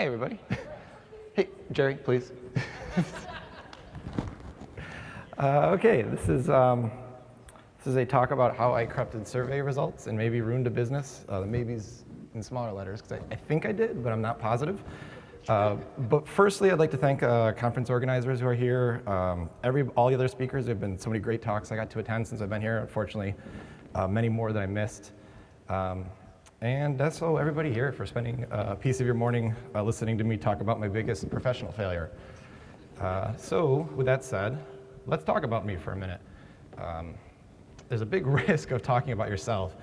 Hi, everybody. hey, Jerry, please. uh, okay, this is, um, this is a talk about how I corrupted survey results and maybe ruined a business. Uh, maybe's in smaller letters, because I, I, think I did, but I'm not positive. Uh, but firstly, I'd like to thank uh, conference organizers who are here. Um, every, all the other speakers, there have been so many great talks I got to attend since I've been here. Unfortunately, uh, many more that I missed. Um, and that's all everybody here for spending a piece of your morning uh, listening to me talk about my biggest professional failure. Uh, so with that said, let's talk about me for a minute. Um, there's a big risk of talking about yourself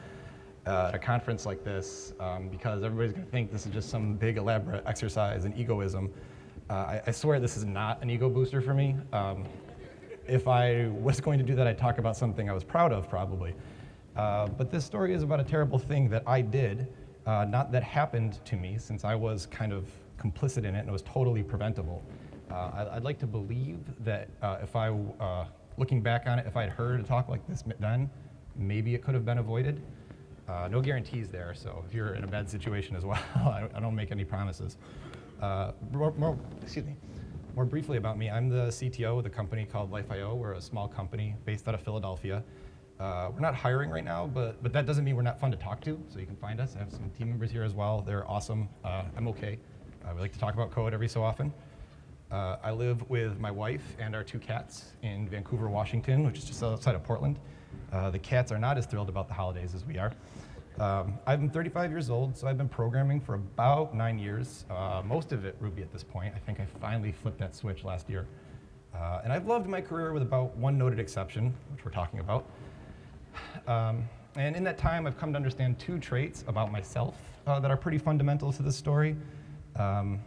uh, at a conference like this um, because everybody's going to think this is just some big elaborate exercise in egoism. Uh, I, I, swear this is not an ego booster for me. Um, if I was going to do that, I'd talk about something I was proud of, probably. Uh, but this story is about a terrible thing that I did, uh, not that happened to me, since I was kind of complicit in it and it was totally preventable. Uh, I'd like to believe that uh, if I, uh, looking back on it, if I'd heard a talk like this then, maybe it could have been avoided. no guarantees there, so if you're in a bad situation as well, I, don't make any promises. More, more, excuse me. More briefly about me, I'm the CTO of a company called Life.io. We're a small company based out of Philadelphia. Uh, we're not hiring right now, but, but that doesn't mean we're not fun to talk to, so you can find us. I have some team members here as well. They're awesome. Uh, I'm okay. Uh, we like to talk about code every so often. Uh, I live with my wife and our two cats in Vancouver, Washington, which is just outside of Portland. Uh, the cats are not as thrilled about the holidays as we are. Um, I'm 35 years old, so I've been programming for about nine years, uh, most of it Ruby at this point. I think I finally flipped that switch last year. and I've loved my career with about one noted exception, which we're talking about. Um, and in that time, I've come to understand two traits about myself uh, that are pretty fundamental to this story. Um,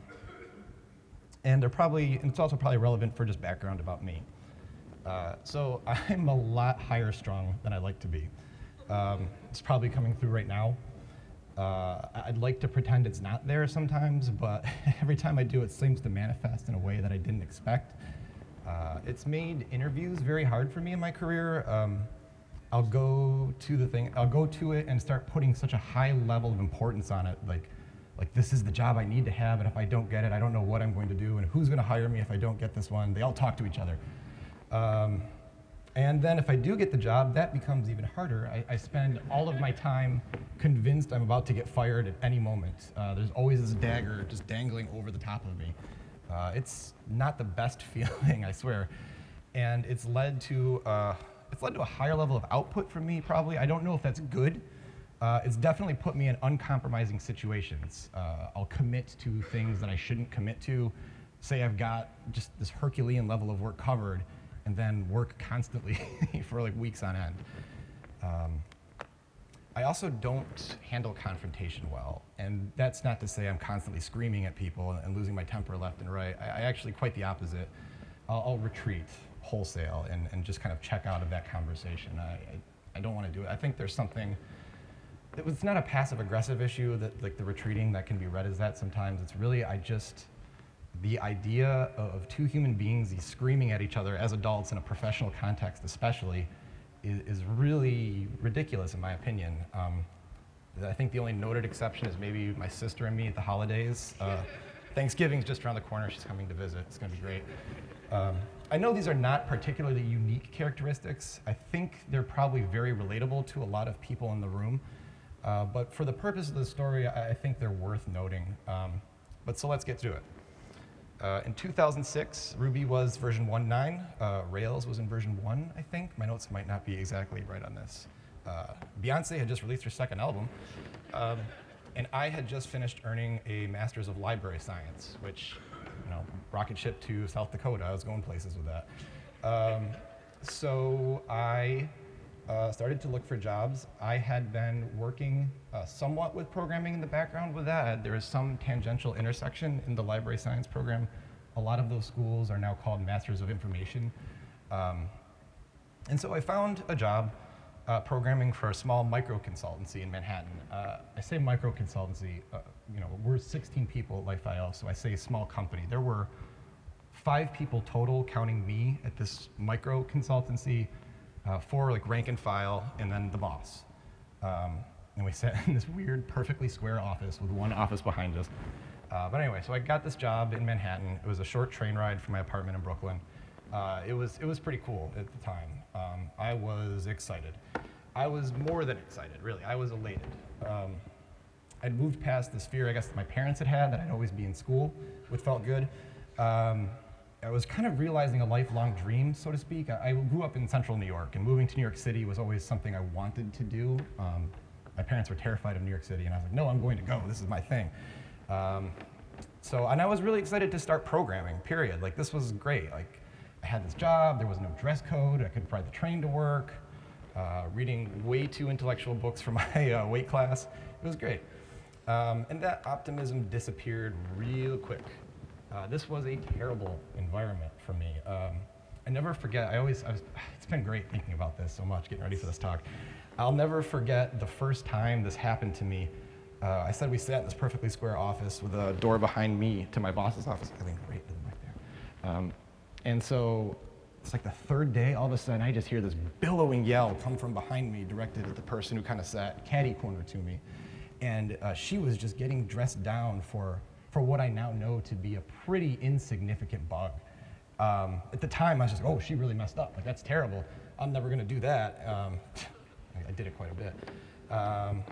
and they're probably, and it's also probably relevant for just background about me. Uh, so I'm a lot higher strung than I like to be. Um, it's probably coming through right now. Uh, I'd like to pretend it's not there sometimes, but every time I do, it seems to manifest in a way that I didn't expect. Uh, it's made interviews very hard for me in my career. Um, I'll go to the thing, I'll go to it and start putting such a high level of importance on it, like, like this is the job I need to have, and if I don't get it, I don't know what I'm going to do, and who's going to hire me if I don't get this one. They all talk to each other. Um, and then if I do get the job, that becomes even harder. I, I, spend all of my time convinced I'm about to get fired at any moment. Uh, there's always this dagger just dangling over the top of me. Uh, it's not the best feeling, I swear. And it's led to uh, it's led to a higher level of output for me, probably. I don't know if that's good. Uh, it's definitely put me in uncompromising situations. Uh, I'll commit to things that I shouldn't commit to. Say I've got just this Herculean level of work covered, and then work constantly for like weeks on end. Um, I also don't handle confrontation well, and that's not to say I'm constantly screaming at people and losing my temper left and right. I, I actually quite the opposite. I'll, I'll retreat wholesale and, and just kind of check out of that conversation. I, I, I don't want to do it. I think there's something, it was not a passive aggressive issue that like the retreating that can be read as that sometimes. It's really, I just, the idea of two human beings screaming at each other as adults in a professional context especially is, is really ridiculous in my opinion. Um, I think the only noted exception is maybe my sister and me at the holidays. Uh, Thanksgiving's just around the corner. She's coming to visit. It's going to be great. Um, I know these are not particularly unique characteristics. I think they're probably very relatable to a lot of people in the room. Uh, but for the purpose of the story, I, I think they're worth noting. Um, but so let's get to it. Uh, in 2006, Ruby was version 1.9. Uh, Rails was in version 1, I think. My notes might not be exactly right on this. Uh, Beyonce had just released her second album. Um, and I had just finished earning a Master's of Library Science, which you know, rocket ship to South Dakota. I was going places with that. Um, so I uh, started to look for jobs. I had been working uh, somewhat with programming in the background with that. There is some tangential intersection in the library science program. A lot of those schools are now called Masters of Information. Um, and so I found a job uh, programming for a small micro consultancy in Manhattan. Uh, I say micro consultancy, uh, you know, 16 people at Life.io, so I say small company. There were five people total, counting me at this micro consultancy, uh, four like rank and file, and then the boss. Um, and we sat in this weird, perfectly square office with one office behind us. Uh, but anyway, so I got this job in Manhattan. It was a short train ride from my apartment in Brooklyn. Uh, it, was, it was pretty cool at the time. Um, I was excited. I was more than excited, really. I was elated. Um, I'd moved past this fear, I guess, that my parents had had, that I'd always be in school, which felt good. Um, I was kind of realizing a lifelong dream, so to speak. I, I, grew up in central New York, and moving to New York City was always something I wanted to do. Um, my parents were terrified of New York City, and I was like, no, I'm going to go. This is my thing. Um, so, and I was really excited to start programming, period. Like, this was great. Like, I had this job, there was no dress code, I could ride the train to work, uh, reading way too intellectual books for my uh, weight class. It was great. Um, and that optimism disappeared real quick. Uh, this was a terrible environment for me. Um, I never forget, I always, I was, it's been great thinking about this so much, getting ready for this talk. I'll never forget the first time this happened to me. Uh, I said we sat in this perfectly square office with a door behind me to my boss's office. I think right back there. Um, and so it's like the third day, all of a sudden I just hear this billowing yell come from behind me directed at the person who kind of sat catty corner to me. And uh, she was just getting dressed down for, for what I now know to be a pretty insignificant bug. Um, at the time, I was just, like, oh, she really messed up. Like, that's terrible. I'm never going to do that. Um, I did it quite a bit. Um,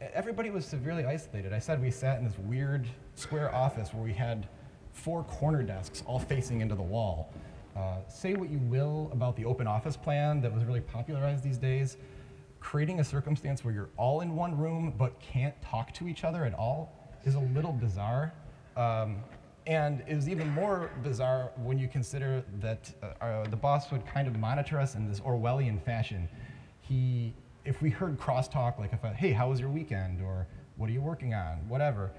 everybody was severely isolated. I said we sat in this weird square office where we had four corner desks all facing into the wall. Uh, say what you will about the open office plan that was really popularized these days creating a circumstance where you're all in one room but can't talk to each other at all is a little bizarre. Um, and it was even more bizarre when you consider that uh, uh, the boss would kind of monitor us in this Orwellian fashion. He, if we heard crosstalk, like if, I, hey, how was your weekend? Or what are you working on? Whatever.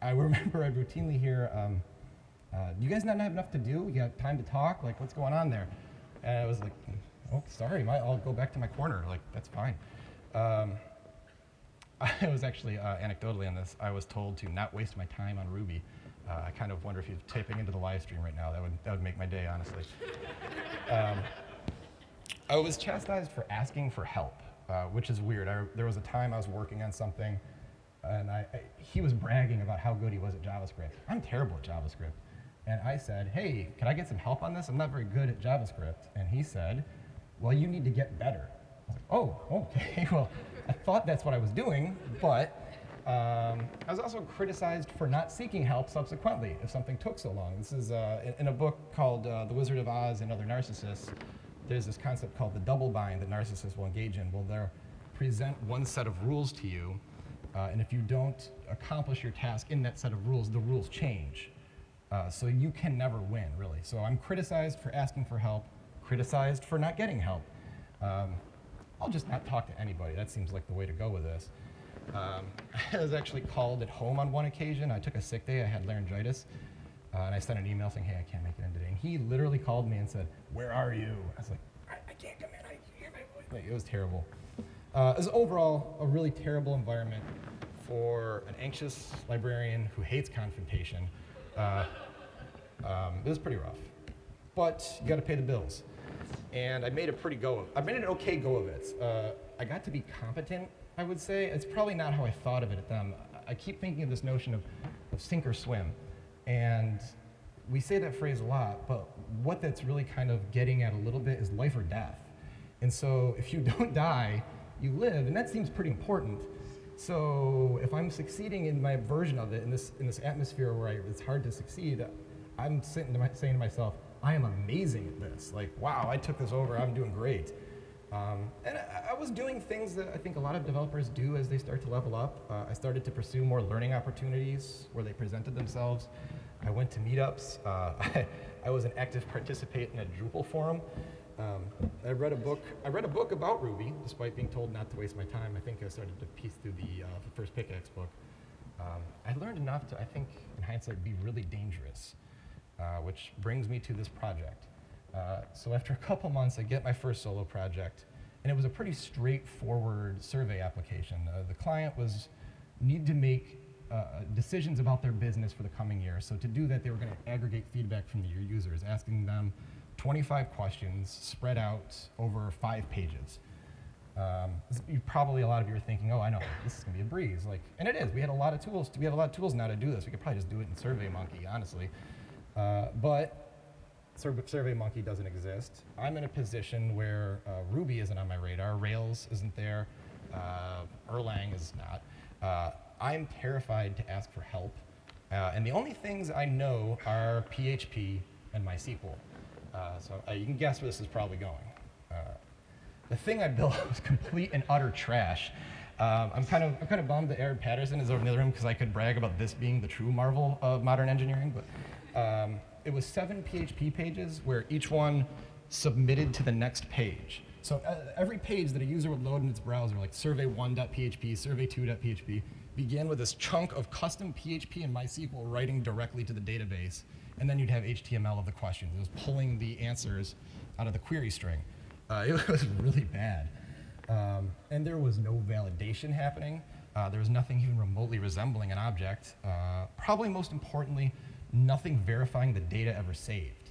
I remember I'd routinely hear, um, uh, do you guys not have enough to do? You got time to talk? Like, what's going on there? And I was like, oh, sorry, my, I'll go back to my corner. Like, that's fine. Um, I was actually, uh, anecdotally on this, I was told to not waste my time on Ruby. Uh, I kind of wonder if he's typing into the live stream right now. That would, that would make my day, honestly. um, I was chastised for asking for help, uh, which is weird. I, there was a time I was working on something, and I, I, he was bragging about how good he was at JavaScript. I'm terrible at JavaScript. And I said, hey, can I get some help on this? I'm not very good at JavaScript. And he said, well, you need to get better. Like, oh, okay, well, I thought that's what I was doing, but um, I was also criticized for not seeking help subsequently if something took so long. This is uh, in, a book called uh, The Wizard of Oz and Other Narcissists. There's this concept called the double bind that narcissists will engage in. Well, they'll present one set of rules to you, uh, and if you don't accomplish your task in that set of rules, the rules change. Uh, so you can never win, really. So I'm criticized for asking for help criticized for not getting help. Um, I'll just not talk to anybody. That seems like the way to go with this. Um, I was actually called at home on one occasion. I took a sick day. I had laryngitis. Uh, and I sent an email saying, hey, I can't make it in today. And he literally called me and said, where are you? I was like, I, I can't come in. I hear my voice. It was terrible. Uh, it was overall a really terrible environment for an anxious librarian who hates confrontation. Uh, um, it was pretty rough. But you got to pay the bills and I made a pretty go of it. I made an okay go of it. Uh, I got to be competent, I would say. It's probably not how I thought of it at them. I keep thinking of this notion of, of sink or swim. And we say that phrase a lot, but what that's really kind of getting at a little bit is life or death. And so if you don't die, you live, and that seems pretty important. So if I'm succeeding in my version of it, in this, in this atmosphere where I, it's hard to succeed, I'm sitting to my, saying to myself, I am amazing at this. Like, wow, I took this over, I'm doing great. Um, and I, I, was doing things that I think a lot of developers do as they start to level up. Uh, I started to pursue more learning opportunities where they presented themselves. I went to meetups. Uh, I, I, was an active participant in a Drupal forum. Um, I read a book. I read a book about Ruby, despite being told not to waste my time. I think I started to piece through the, uh, the first pickaxe book. Um, I learned enough to, I think, in hindsight, be really dangerous. Uh, which brings me to this project. Uh, so after a couple months, I get my first solo project, and it was a pretty straightforward survey application. Uh, the client was need to make uh, decisions about their business for the coming year. So to do that, they were going to aggregate feedback from the users, asking them 25 questions spread out over five pages. Um, probably a lot of you are thinking, oh, I know, this is gonna be a breeze. Like, and it is. We had a lot of tools. We have a lot of tools now to do this. We could probably just do it in SurveyMonkey, honestly. Uh, but Sur- SurveyMonkey doesn't exist. I'm in a position where uh, Ruby isn't on my radar, Rails isn't there, uh, Erlang is not. Uh, I'm terrified to ask for help, uh, and the only things I know are PHP and MySQL. So you can guess where this is probably going. The thing I built was complete and utter trash. Um, I'm kind of I'm kind of bummed that Aaron Patterson is over in the other room because I could brag about this being the true marvel of modern engineering. But um, it was seven PHP pages where each one submitted to the next page. So uh, every page that a user would load in its browser, like survey1.php, survey2.php, began with this chunk of custom PHP and MySQL writing directly to the database, and then you'd have HTML of the questions. It was pulling the answers out of the query string. Uh, it was really bad. Um, and there was no validation happening. Uh, there was nothing even remotely resembling an object. Uh, probably most importantly, nothing verifying the data ever saved.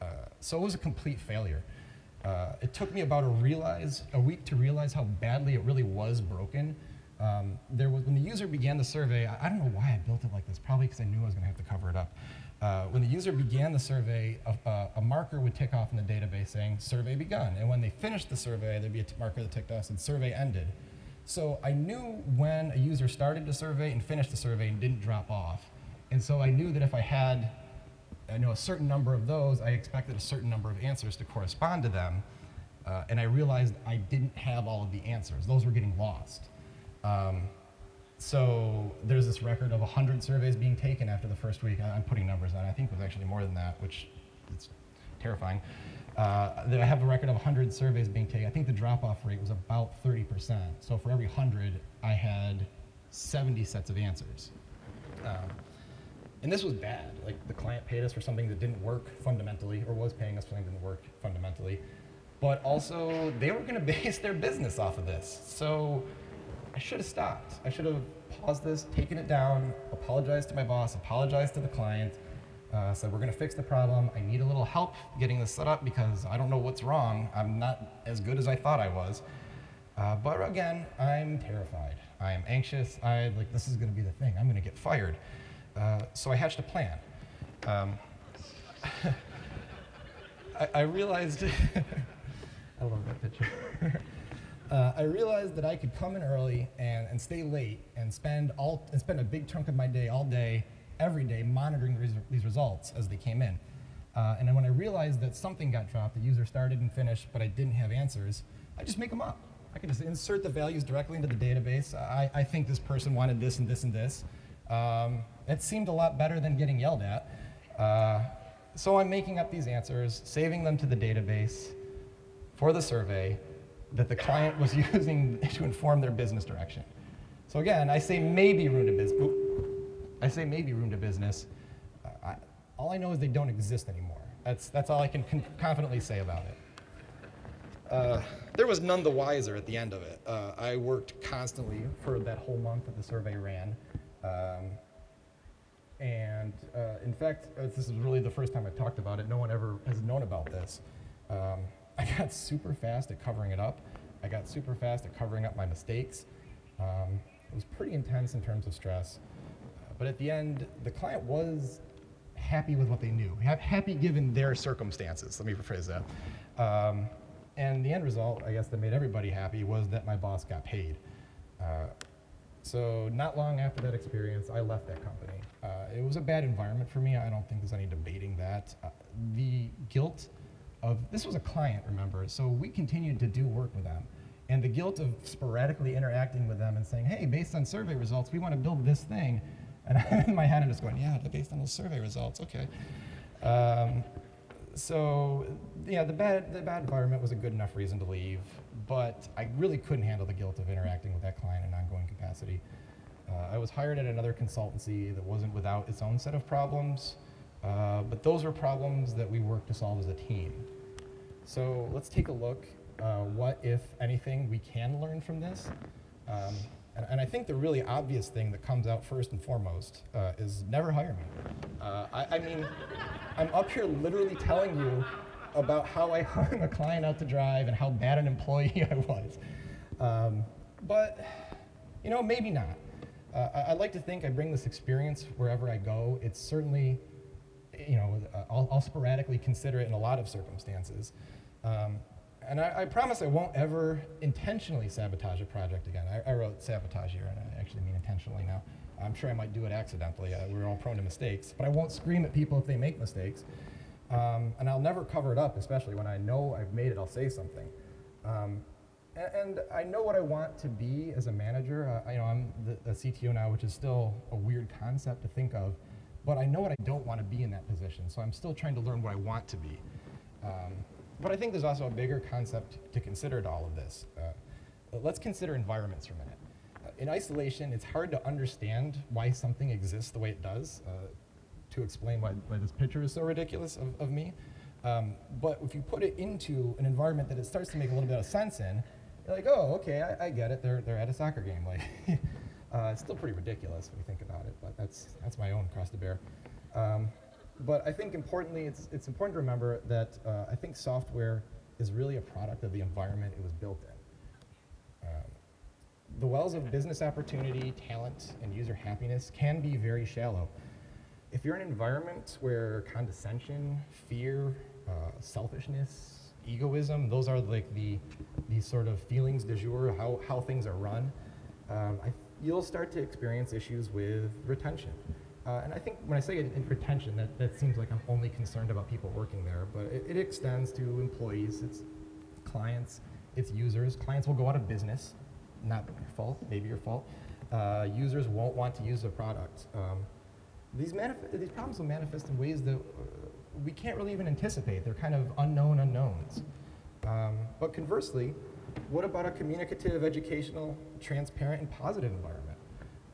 Uh, so it was a complete failure. Uh, it took me about a realize a week to realize how badly it really was broken. Um, there was when the user began the survey. I, I don't know why I built it like this. Probably because I knew I was going to have to cover it up. Uh, when the user began the survey, a, a, marker would tick off in the database saying "survey begun," and when they finished the survey, there'd be a marker that ticked off and "survey ended." So I knew when a user started the survey and finished the survey and didn't drop off. And so I knew that if I had I know a certain number of those, I expected a certain number of answers to correspond to them. Uh, and I realized I didn't have all of the answers. Those were getting lost. Um, so there's this record of 100 surveys being taken after the first week. I'm putting numbers on. I think it was actually more than that, which is terrifying. Uh, that I have a record of 100 surveys being taken. I think the drop-off rate was about 30%. So for every 100, I had 70 sets of answers. Um, and this was bad. Like the client paid us for something that didn't work fundamentally, or was paying us for something that didn't work fundamentally. But also, they were going to base their business off of this. So I should have stopped. I should have paused this, taken it down, apologized to my boss, apologized to the client, uh, said we're going to fix the problem. I need a little help getting this set up because I don't know what's wrong. I'm not as good as I thought I was. Uh, but again, I'm terrified. I am anxious. I like this is going to be the thing. I'm going to get fired. Uh, so I hatched a plan. Um, I, I realized. I love that picture. uh, I realized that I could come in early and, and stay late and spend all and spend a big chunk of my day all day, every day, monitoring these, these results as they came in. Uh, and then when I realized that something got dropped, the user started and finished, but I didn't have answers, I just make them up. I can just insert the values directly into the database. I, I think this person wanted this and this and this. Um, it seemed a lot better than getting yelled at. Uh, so I'm making up these answers, saving them to the database for the survey that the client was using to inform their business direction. So again, I say maybe room to business. I say maybe room to business. I, all I know is they don't exist anymore. That's, that's all I can con- confidently say about it. Uh, there was none the wiser at the end of it. Uh, I worked constantly for that whole month that the survey ran. Um, and uh, in fact, uh, this is really the first time I've talked about it. No one ever has known about this. Um, I got super fast at covering it up. I got super fast at covering up my mistakes. Um, it was pretty intense in terms of stress. But at the end, the client was happy with what they knew, ha- happy given their circumstances. Let me rephrase that. Um, and the end result, I guess, that made everybody happy was that my boss got paid. Uh, so not long after that experience, I left that company. Uh, it was a bad environment for me. I don't think there's any debating that. Uh, the guilt of this was a client, remember, so we continued to do work with them. And the guilt of sporadically interacting with them and saying, hey, based on survey results, we want to build this thing. And in my head, I'm just going, yeah, based on those survey results, okay. Um, so yeah, the bad, the bad environment was a good enough reason to leave, but I really couldn't handle the guilt of interacting with that client in an ongoing capacity. Uh, I was hired at another consultancy that wasn't without its own set of problems, uh, but those were problems that we worked to solve as a team. So let's take a look. Uh, what, if anything, we can learn from this? Um, and, and I think the really obvious thing that comes out first and foremost uh, is never hire me. Uh, I, I mean, I'm up here literally telling you about how I hung a client out to drive and how bad an employee I was. Um, but, you know, maybe not. Uh, I, I like to think I bring this experience wherever I go. It's certainly, you know, uh, I'll, I'll sporadically consider it in a lot of circumstances. Um, and I, I promise I won't ever intentionally sabotage a project again. I, I wrote sabotage here, and I actually mean intentionally now. I'm sure I might do it accidentally. Uh, we're all prone to mistakes. But I won't scream at people if they make mistakes. Um, and I'll never cover it up, especially when I know I've made it, I'll say something. Um, and, and, I know what I want to be as a manager. Uh, you know, I'm the, the, CTO now, which is still a weird concept to think of. But I know what I don't want to be in that position. So I'm still trying to learn what I want to be. Um, but I think there's also a bigger concept to consider to all of this. Uh, let's consider environments for a minute. Uh, in isolation, it's hard to understand why something exists the way it does, uh, to explain why, why, this picture is so ridiculous of, of me. Um, but if you put it into an environment that it starts to make a little bit of sense in, you're like, oh, okay, I, I get it. They're, they're at a soccer game. Like, uh, it's still pretty ridiculous when you think about it, but that's, that's my own cross to bear. Um, but I think importantly, it's, it's important to remember that uh, I think software is really a product of the environment it was built in. Um, the wells of business opportunity, talent, and user happiness can be very shallow. If you're in an environment where condescension, fear, uh, selfishness, egoism, those are like the, these sort of feelings de jour, how, how things are run, um, I, you'll start to experience issues with retention. Uh, and I think when I say in retention, that, that seems like I'm only concerned about people working there, but it, it extends to employees, it's clients, it's users. Clients will go out of business, not your fault, maybe your fault. Uh, users won't want to use the product. Um, these, these problems will manifest in ways that uh, we can't really even anticipate. They're kind of unknown unknowns. Um, but conversely, what about a communicative, educational, transparent, and positive environment?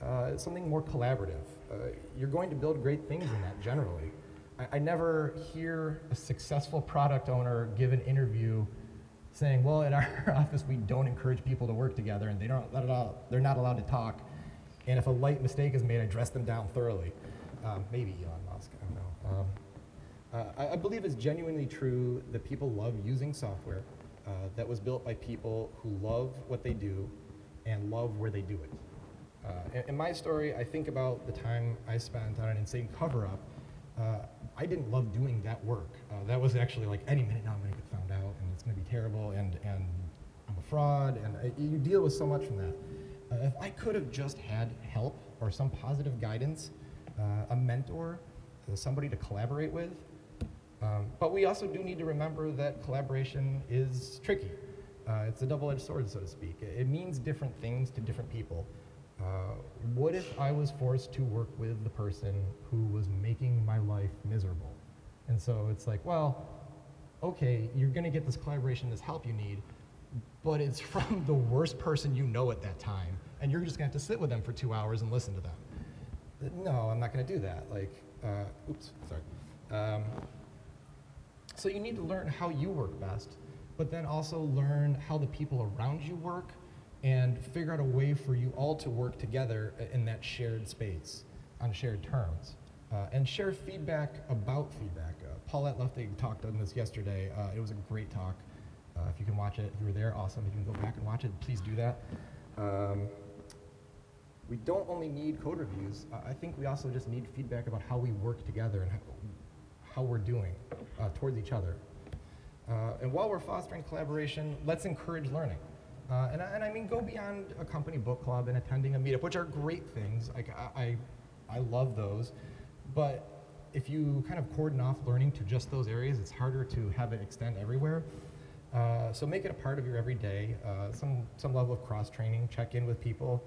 Uh, something more collaborative. Uh, you're going to build great things in that generally. I, I, never hear a successful product owner give an interview saying, well, at our office, we don't encourage people to work together and they don't, they're not allowed to talk. And if a light mistake is made, I dress them down thoroughly. Um, maybe Elon Musk, I don't know. Um, uh, I, I, believe it's genuinely true that people love using software uh, that was built by people who love what they do and love where they do it. Uh, in, in, my story, I think about the time I spent on an insane cover-up. Uh, I didn't love doing that work. Uh, that was actually like, any minute now I'm gonna get found out and it's gonna be terrible and, and I'm a fraud and uh, you deal with so much from that. Uh, if I could have just had help or some positive guidance, uh, a mentor, somebody to collaborate with, um, but we also do need to remember that collaboration is tricky. it's a double-edged sword, so to speak. It means different things to different people. Uh, what if I was forced to work with the person who was making my life miserable? And so it's like, well, okay, you're going to get this collaboration, this help you need, but it's from the worst person you know at that time, and you're just going to have to sit with them for two hours and listen to them. No, I'm not going to do that. Like, uh, oops, sorry. Um, so you need to learn how you work best, but then also learn how the people around you work and figure out a way for you all to work together in that shared space on shared terms. Uh, and share feedback about feedback. Uh, Paulette Luftig talked on this yesterday. Uh, it was a great talk. Uh, if you can watch it, if you were there, awesome. If you can go back and watch it, please do that. Um, we don't only need code reviews. I think we also just need feedback about how we work together and how, how we're doing uh, towards each other. Uh, and while we're fostering collaboration, let's encourage learning. Uh, and, I, and, I mean, go beyond a company book club and attending a meetup, which are great things. Like, I, I, I love those. But if you kind of cordon off learning to just those areas, it's harder to have it extend everywhere. Uh, so make it a part of your everyday, uh, some, some level of cross-training, check in with people.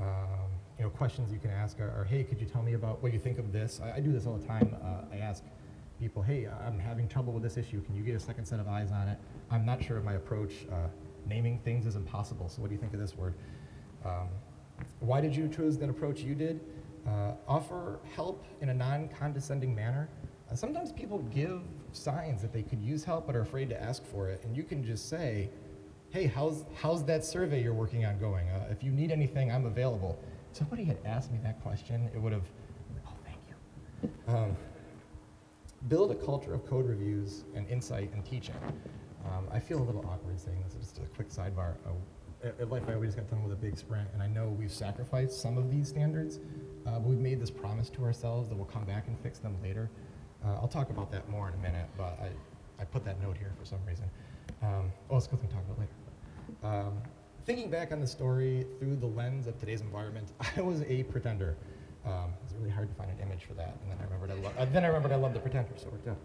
Um, you know, questions you can ask are, are, hey, could you tell me about what you think of this? I, I do this all the time. Uh, I ask people, hey, I'm having trouble with this issue. Can you get a second set of eyes on it? I'm not sure of my approach. Naming things is impossible. So what do you think of this word? Um, why did you choose that approach you did? Uh, offer help in a non-condescending manner. Uh, sometimes people give signs that they could use help but are afraid to ask for it, and you can just say, hey, how's, how's that survey you're working on going? Uh, if you need anything, I'm available. Somebody had asked me that question, it would have, oh, thank you. Um, build a culture of code reviews and insight and teaching. Um, I feel a little awkward saying this. Just a quick sidebar. Uh, at, at we just got done with a big sprint, and I know we've sacrificed some of these standards, uh, but we've made this promise to ourselves that we'll come back and fix them later. Uh, I'll talk about that more in a minute, but I, I put that note here for some reason. Um, oh, let's go through and talk about later. Um, thinking back on the story through the lens of today's environment, I was a pretender. Um, it was really hard to find an image for that, and then I remembered I, lo- uh, then I remembered I loved the pretender, so worked out.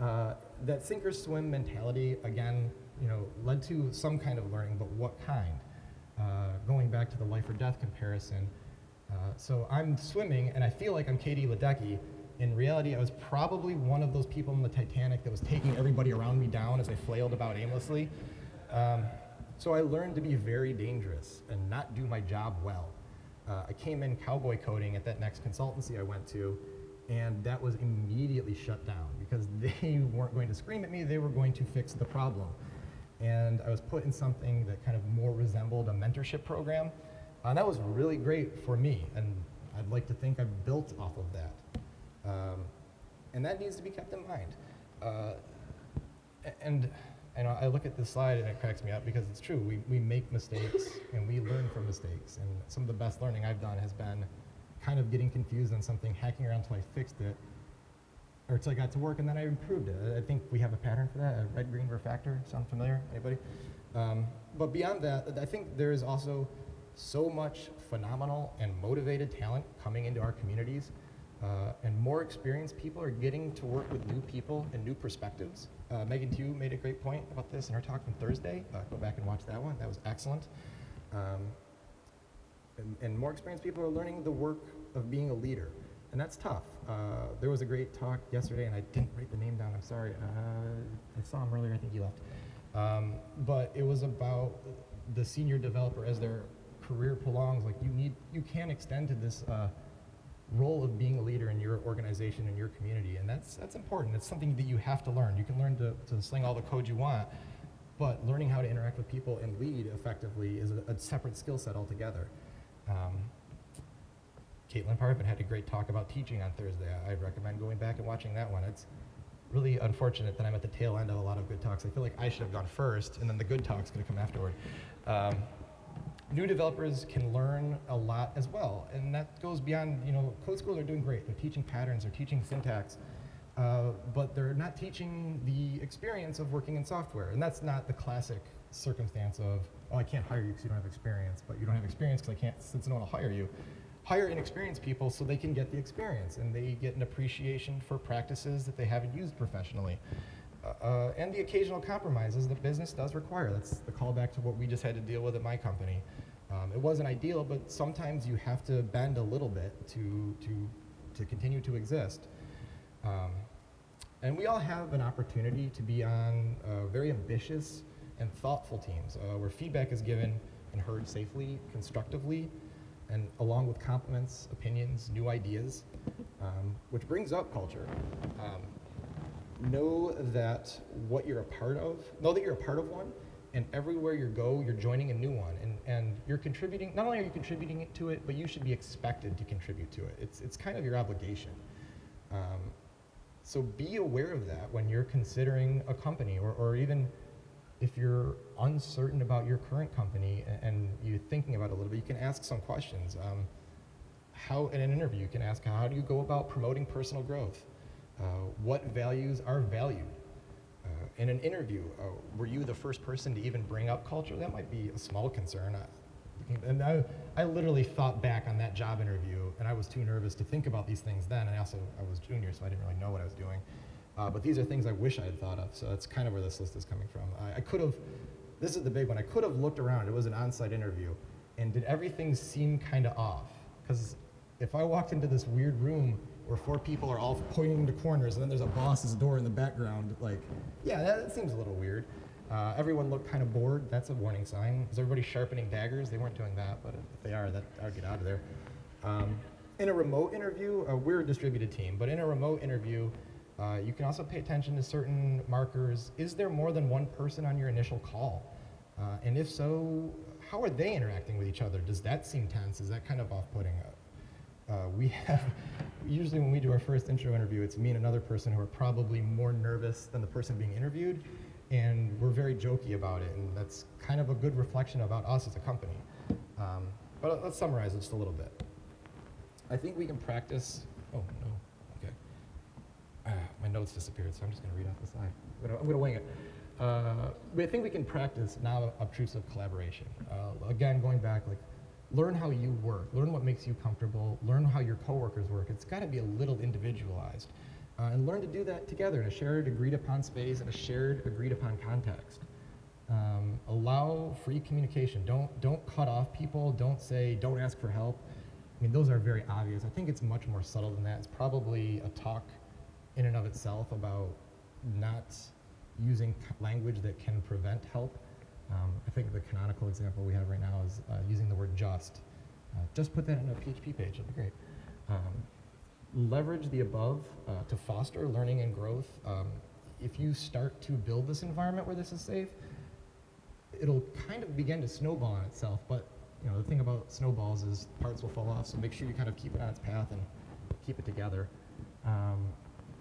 Uh, that sink or swim mentality, again, you know, led to some kind of learning, but what kind? Uh, going back to the life or death comparison, uh, so I'm swimming and I feel like I'm Katie Ledecky. In reality, I was probably one of those people in the Titanic that was taking everybody around me down as they flailed about aimlessly. Um, so I learned to be very dangerous and not do my job well. Uh, I came in cowboy coding at that next consultancy I went to, and that was immediately shut down because they weren't going to scream at me, they were going to fix the problem. And I was put in something that kind of more resembled a mentorship program. And that was really great for me, and I'd like to think I built off of that. Um, and that needs to be kept in mind. Uh, and know I look at this slide and it cracks me up because it's true. We, we make mistakes and we learn from mistakes. And some of the best learning I've done has been kind of getting confused on something, hacking around until I fixed it, or until I got to work and then I improved it. I think we have a pattern for that, a red, green, refactor. Sound familiar? Anybody? Um, but beyond that, I think there is also so much phenomenal and motivated talent coming into our communities. Uh, and more experienced people are getting to work with new people and new perspectives. Uh, Megan Tiu made a great point about this in her talk from Thursday. Uh, go back and watch that one. That was excellent. Um, and, and, more experienced people are learning the work of being a leader. And that's tough. Uh, there was a great talk yesterday, and I didn't write the name down. I'm sorry. Uh, I saw him earlier. I think he left. Um, but it was about the senior developer as their career prolongs. Like you need, you can extend to this uh, role of being a leader in your organization and your community. And that's, that's important. It's something that you have to learn. You can learn to, to sling all the code you want, but learning how to interact with people and lead effectively is a, a separate skill set altogether. Um, Caitlin Parfit had a great talk about teaching on Thursday. I, I'd recommend going back and watching that one. It's really unfortunate that I'm at the tail end of a lot of good talks. I feel like I should have gone first, and then the good talk's going to come afterward. Um, new developers can learn a lot as well. And that goes beyond, you know, code schools are doing great. They're teaching patterns, they're teaching syntax, uh, but they're not teaching the experience of working in software. And that's not the classic circumstance of, oh, I can't hire you because you don't have experience, but you don't have experience because I can't, since no one will hire you. Hire inexperienced people so they can get the experience and they get an appreciation for practices that they haven't used professionally. Uh, and the occasional compromises that business does require. That's the callback to what we just had to deal with at my company. Um, it wasn't ideal, but sometimes you have to bend a little bit to, to, to continue to exist. Um, and we all have an opportunity to be on uh, very ambitious and thoughtful teams uh, where feedback is given and heard safely, constructively, and along with compliments, opinions, new ideas, um, which brings up culture. Um, know that what you're a part of, know that you're a part of one, and everywhere you go, you're joining a new one, and, and you're contributing, not only are you contributing to it, but you should be expected to contribute to it. It's, it's kind of your obligation. Um, so be aware of that when you're considering a company, or, or even if you're uncertain about your current company and, you're thinking about it a little bit, you can ask some questions. Um, how, in an interview, you can ask, how do you go about promoting personal growth? Uh, what values are valued? Uh, in an interview, uh, were you the first person to even bring up culture? That might be a small concern. and I, I literally thought back on that job interview, and I was too nervous to think about these things then. And also, I was junior, so I didn't really know what I was doing. Uh, but these are things I wish I had thought of, so that's kind of where this list is coming from. I, I could have, this is the big one, I could have looked around, it was an on-site interview, and did everything seem kind of off? Because if I walked into this weird room where four people are all pointing to corners and then there's a boss's door in the background. Like, yeah, that, that seems a little weird. Uh, everyone looked kind of bored. That's a warning sign. Is everybody sharpening daggers? They weren't doing that, but if they are, that I'll get out of there. Um, in a remote interview, uh, we're a distributed team, but in a remote interview, uh, you can also pay attention to certain markers. Is there more than one person on your initial call? Uh, and if so, how are they interacting with each other? Does that seem tense? Is that kind of off-putting? Uh, we have usually when we do our first intro interview, it's me and another person who are probably more nervous than the person being interviewed, and we're very jokey about it, and that's kind of a good reflection about us as a company. Um, but let's summarize it just a little bit. I think we can practice. Oh no, notes disappeared, so I'm just going to read off the side. I'm going to wing it. Uh, I think we can practice non-obtrusive collaboration. Uh, again, going back, like learn how you work, learn what makes you comfortable, learn how your coworkers work. It's got to be a little individualized. Uh, and learn to do that together in a shared agreed upon space and a shared agreed upon context. Um, allow free communication. Don't, don't cut off people. Don't say, don't ask for help. I mean, those are very obvious. I think it's much more subtle than that. It's probably a talk in and of itself about not using language that can prevent help. Um, I think the canonical example we have right now is uh, using the word just. Uh, just put that in a PHP page, it'll be great. Um, leverage the above uh, to foster learning and growth. Um, if you start to build this environment where this is safe, it'll kind of begin to snowball on itself, but you know, the thing about snowballs is parts will fall off, so make sure you kind of keep it on its path and keep it together.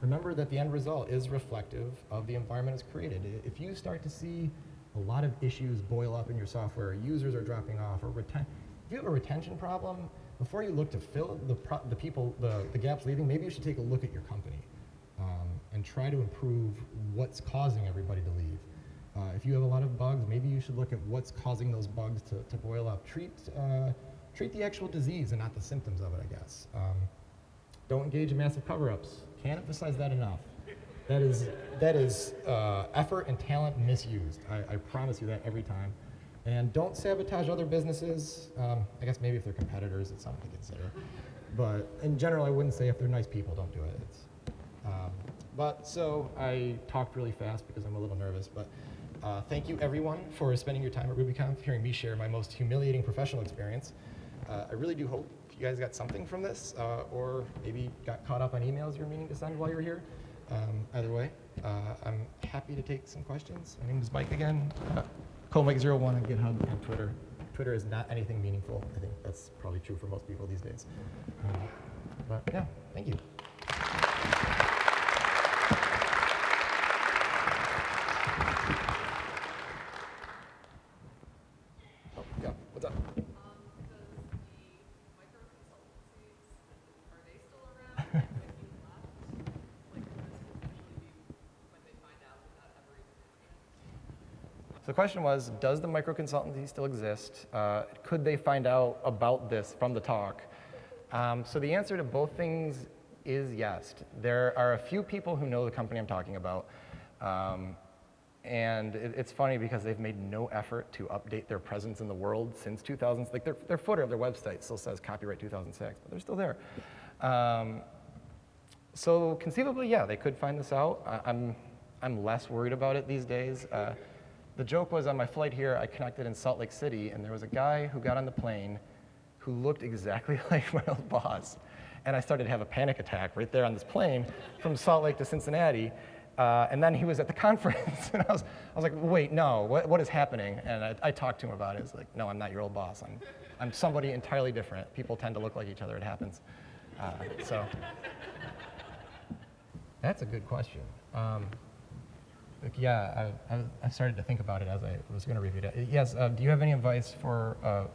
Remember that the end result is reflective of the environment it's created. If you start to see a lot of issues boil up in your software, users are dropping off, or reten if you have a retention problem, before you look to fill the, the people, the, the gaps leaving, maybe you should take a look at your company um, and try to improve what's causing everybody to leave. Uh, if you have a lot of bugs, maybe you should look at what's causing those bugs to, to boil up. Treat, uh, treat the actual disease and not the symptoms of it, I guess. Um, don't engage in massive cover-ups. Can't emphasize that enough. That is, that is uh, effort and talent misused. I, I, promise you that every time. And don't sabotage other businesses. Um, I guess maybe if they're competitors, it's something to consider. But in general, I wouldn't say if they're nice people, don't do it. Um, but so I talked really fast because I'm a little nervous. But uh, thank you everyone for spending your time at RubyConf, hearing me share my most humiliating professional experience. Uh, I really do hope you guys got something from this, uh, or maybe got caught up on emails you're meaning to send while you were here. Um, either way, uh, I'm happy to take some questions. My name is Mike again, uh, CoMike01 on GitHub and Twitter. Twitter is not anything meaningful. I think that's probably true for most people these days. Um, but yeah, thank you. So the question was, does the micro consultancy still exist? Uh, could they find out about this from the talk? Um, so the answer to both things is yes. There are a few people who know the company I'm talking about. Um, and it, it's funny because they've made no effort to update their presence in the world since 2000. Like their, their footer of their website still says copyright 2006, but they're still there. Um, so conceivably, yeah, they could find this out. I, I'm, I'm less worried about it these days. Uh, the joke was on my flight here, I connected in Salt Lake City, and there was a guy who got on the plane who looked exactly like my old boss. And I started to have a panic attack right there on this plane from Salt Lake to Cincinnati. Uh, and then he was at the conference, and I was, I was like, wait, no, what, what is happening? And I, I talked to him about it. It's like, no, I'm not your old boss. I'm, I'm somebody entirely different. People tend to look like each other. It happens. Uh, so that's a good question. Um, yeah, I, I, started to think about it as I was going to review it. Yes, uh, do you have any advice for, uh,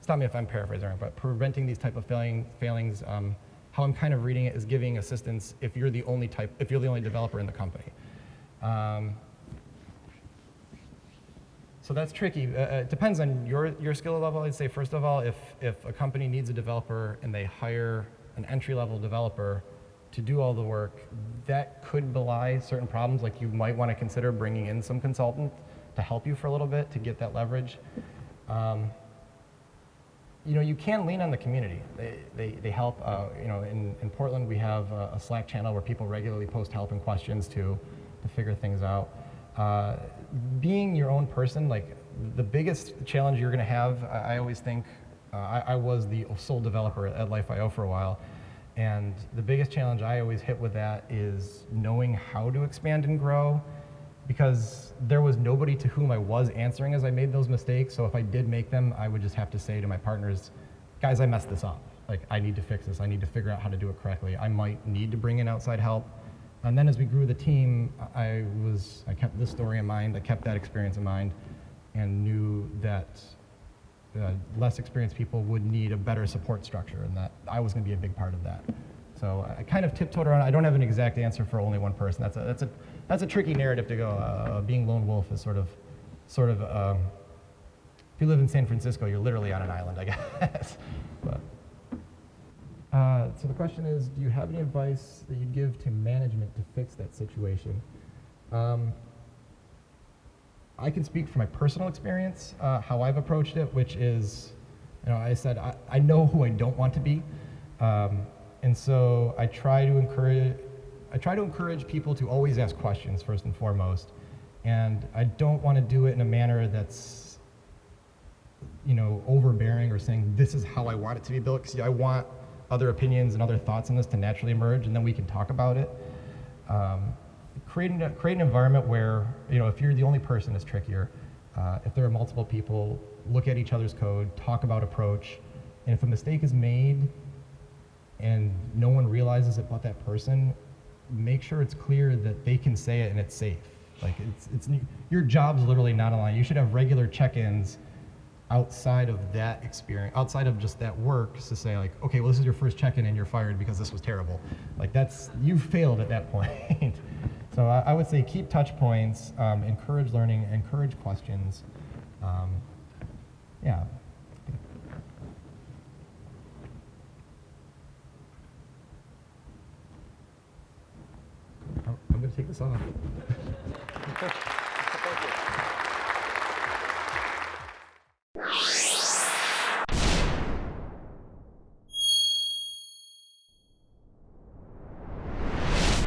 stop me if I'm paraphrasing, but preventing these type of failing, failings, um, how I'm kind of reading it is giving assistance if you're the only type, if you're the only developer in the company. Um, so that's tricky. Uh, uh, it depends on your, your skill level. I'd say, first of all, if, if a company needs a developer and they hire an entry-level developer, to do all the work, that could belie certain problems. Like you might want to consider bringing in some consultant to help you for a little bit to get that leverage. Um, you know, you can lean on the community. They, they, they help, uh, you know, in, in Portland we have a, a, Slack channel where people regularly post help and questions to, to figure things out. Uh, being your own person, like the biggest challenge you're gonna have, I, I always think, uh, I, I, was the sole developer at Life.io for a while, and the biggest challenge I always hit with that is knowing how to expand and grow because there was nobody to whom I was answering as I made those mistakes. So if I did make them, I would just have to say to my partners, guys, I messed this up. like I need to fix this, I need to figure out how to do it correctly. I might need to bring in outside help. And then as we grew the team, I was, I kept this story in mind, I kept that experience in mind, and knew that uh, less experienced people would need a better support structure, and that I was going to be a big part of that. So I kind of tiptoed around. I don't have an exact answer for only one person. That's a that's a that's a tricky narrative to go. Uh, being lone wolf is sort of sort of. Um, if you live in San Francisco, you're literally on an island, I guess. but, uh, so the question is, do you have any advice that you'd give to management to fix that situation? Um, I can speak from my personal experience, uh, how I've approached it, which is, you know, I said I, I know who I don't want to be, um, and so I try to encourage, I try to encourage people to always ask questions first and foremost, and I don't want to do it in a manner that's, you know, overbearing or saying this is how I want it to be built, because I want other opinions and other thoughts on this to naturally emerge, and then we can talk about it. Um, creating a, create an environment where you know if you're the only person is trickier. Uh, if there are multiple people, look at each other's code, talk about approach, and if a mistake is made and no one realizes it but that person, make sure it's clear that they can say it and it's safe. Like it's it's your job's literally not aligned. You should have regular check-ins outside of that experience, outside of just that work, to say like, okay, well this is your first check-in and you're fired because this was terrible. Like that's you failed at that point. So I, I would say keep touch points, um, encourage learning, encourage questions. Um, yeah. I'm, I'm going to take this off. Yeah.